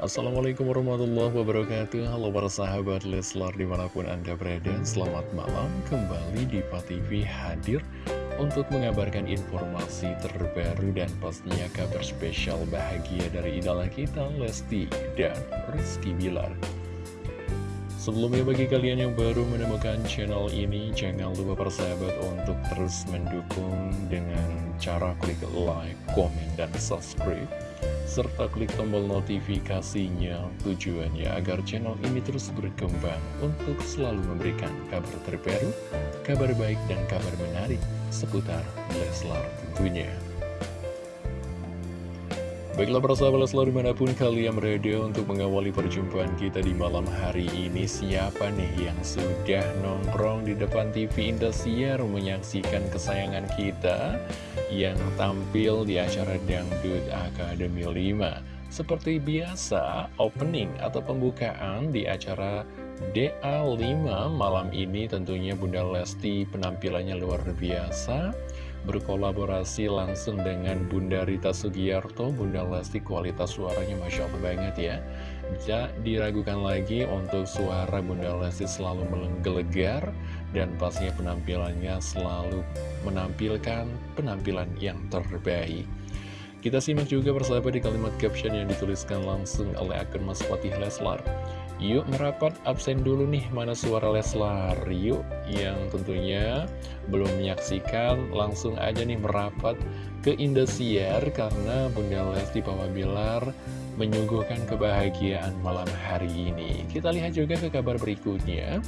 Assalamualaikum warahmatullahi wabarakatuh. Halo para sahabat Leslar di mana pun anda berada Selamat malam. Kembali di TV hadir Untuk mengabarkan informasi terbaru dan pastinya kabar spesial bahagia dari idola kita Lesti dan Rizky Bilar. Sebelumnya bagi kalian yang baru menemukan channel ini Jangan lupa para sahabat untuk terus mendukung dengan cara klik like, komen, dan subscribe serta klik tombol notifikasinya tujuannya agar channel ini terus berkembang untuk selalu memberikan kabar terbaru, kabar baik dan kabar menarik seputar Leslar tentunya. Baiklah para sahabat Leslar di mana pun kalian berada untuk mengawali perjumpaan kita di malam hari ini Siapa nih yang sudah nongkrong di depan TV Indosiar menyaksikan kesayangan kita yang tampil di acara Dangdut Akademi 5. Seperti biasa, opening atau pembukaan di acara DA5 malam ini tentunya Bunda Lesti penampilannya luar biasa berkolaborasi langsung dengan Bunda Rita Sugiarto Bunda Lesti kualitas suaranya Masya Allah banget ya Bisa diragukan lagi untuk suara Bunda Lesti selalu menggelegar dan pastinya penampilannya selalu menampilkan penampilan yang terbaik. Kita simak juga persahabat di kalimat caption yang dituliskan langsung oleh akun Mas Fatih Leslar. Yuk merapat absen dulu nih mana suara Leslar. Yuk yang tentunya belum menyaksikan langsung aja nih merapat ke Indosiar Karena Bunda Lesti Bilar menyuguhkan kebahagiaan malam hari ini. Kita lihat juga ke kabar berikutnya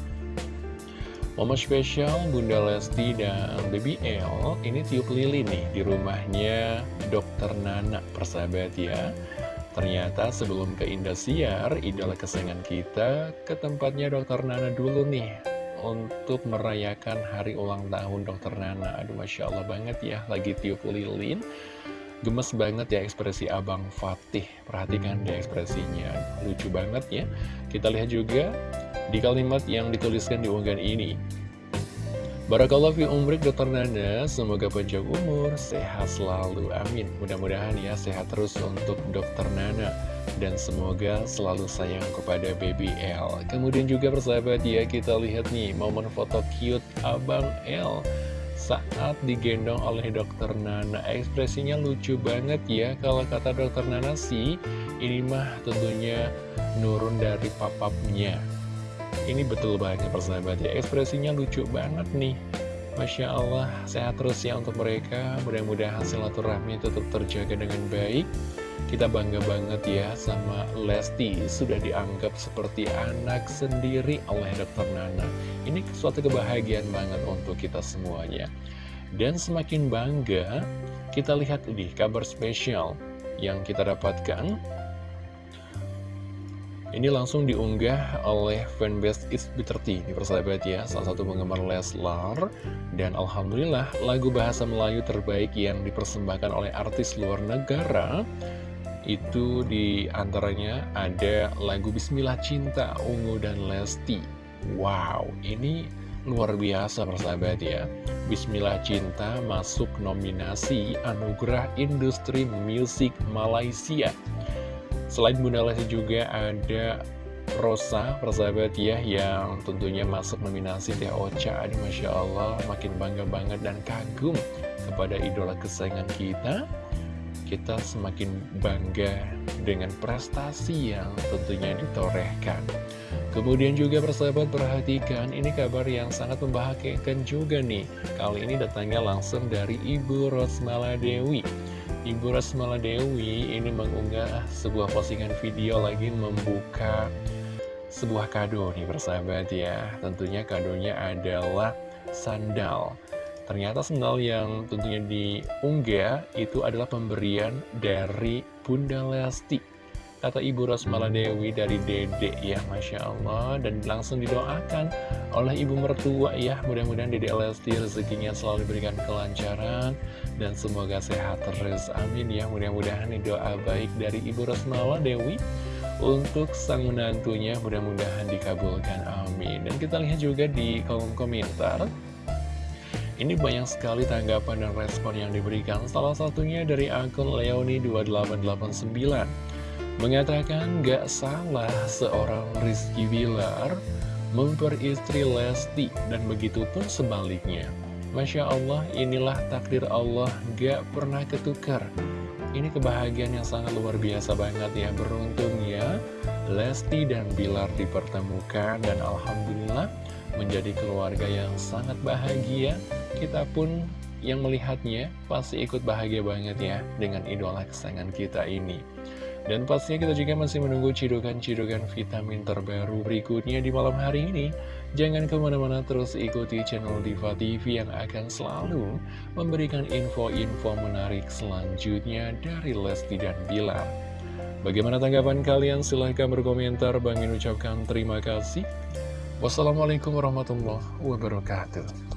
Momen spesial Bunda Lesti dan Baby L ini tiup lilin nih di rumahnya Dokter Nana persahabat ya. Ternyata sebelum ke Indosiar, idola kesayangan kita ke tempatnya Dokter Nana dulu nih Untuk merayakan hari ulang tahun Dokter Nana. Aduh Masya Allah banget ya, lagi tiup lilin. Gemes banget ya ekspresi Abang Fatih. Perhatikan deh ekspresinya, lucu banget ya. Kita lihat juga di kalimat yang dituliskan di unggahan ini. Barakallah fi umrik Dr. Nana, semoga panjang umur, sehat selalu, amin. Mudah-mudahan ya sehat terus untuk Dr. Nana. Dan semoga selalu sayang kepada Baby L. Kemudian juga persahabat ya, kita lihat nih momen foto cute Abang L saat digendong oleh dokter Nana ekspresinya lucu banget ya kalau kata dokter Nana sih ini mah tentunya nurun dari papapnya ini betul banget persahabat ya Ekspresinya lucu banget nih. Masya Allah sehat terus ya untuk mereka. Mudah-mudahan silaturahmi tetap terjaga dengan baik. Kita bangga banget ya sama Lesti. Sudah dianggap seperti anak sendiri oleh Dr. Nana. Ini suatu kebahagiaan banget untuk kita semuanya. Dan semakin bangga Kita lihat ini kabar spesial yang kita dapatkan ini langsung diunggah oleh fanbase It's Bitter Tea Ini persahabat ya, salah satu penggemar Leslar. Dan Alhamdulillah lagu bahasa Melayu terbaik yang dipersembahkan oleh artis luar negara Itu di antaranya ada lagu Bismillah Cinta Ungu dan Lesti. Wow, ini luar biasa persahabat ya. Bismillah Cinta masuk nominasi Anugerah Industri Musik Malaysia Selain Bunda Lesti juga ada Rosa, persahabat ya, yang tentunya masuk nominasi Teh Ocha. Ini Masya Allah, makin bangga banget dan kagum kepada idola kesayangan kita. Kita semakin bangga dengan prestasi yang tentunya ditorehkan. Kemudian juga persahabat perhatikan, ini kabar yang sangat membahagiakan juga nih. Kali ini datangnya langsung dari Ibu Rosmala Dewi. Ibu Rasmala Dewi ini mengunggah sebuah postingan video lagi membuka sebuah kado nih persahabat ya. Tentunya kadonya adalah sandal. Ternyata sandal yang tentunya diunggah itu adalah pemberian dari Bunda Lesti Kata Ibu Rosmala Dewi dari Dede ya Masya Allah. Dan langsung didoakan oleh Ibu Mertua ya. Mudah-mudahan Dede Lesti rezekinya selalu diberikan kelancaran Dan semoga sehat terus. Amin ya. Mudah-mudahan doa baik dari Ibu Rosmala Dewi Untuk sang menantunya mudah-mudahan dikabulkan. Amin. Dan kita lihat juga di kolom komentar ini banyak sekali tanggapan dan respon yang diberikan. Salah satunya dari akun Leoni2889 Mengatakan gak salah seorang Rizky Bilar memperistri Lesti dan begitu pun sebaliknya. Masya Allah, inilah takdir Allah gak pernah ketukar. Ini kebahagiaan yang sangat luar biasa banget ya, beruntung ya. Lesti dan Bilar dipertemukan dan Alhamdulillah menjadi keluarga yang sangat bahagia. Kita pun yang melihatnya pasti ikut bahagia banget ya dengan idola kesayangan kita ini. Dan pastinya kita juga masih menunggu cidukan-cidukan vitamin terbaru berikutnya di malam hari ini. Jangan ke mana-mana terus ikuti channel Diva TV yang akan selalu memberikan info-info menarik selanjutnya dari Lesti dan Bilar. Bagaimana tanggapan kalian? Silahkan berkomentar. Bang ucapkan terima kasih. Wassalamualaikum warahmatullahi wabarakatuh.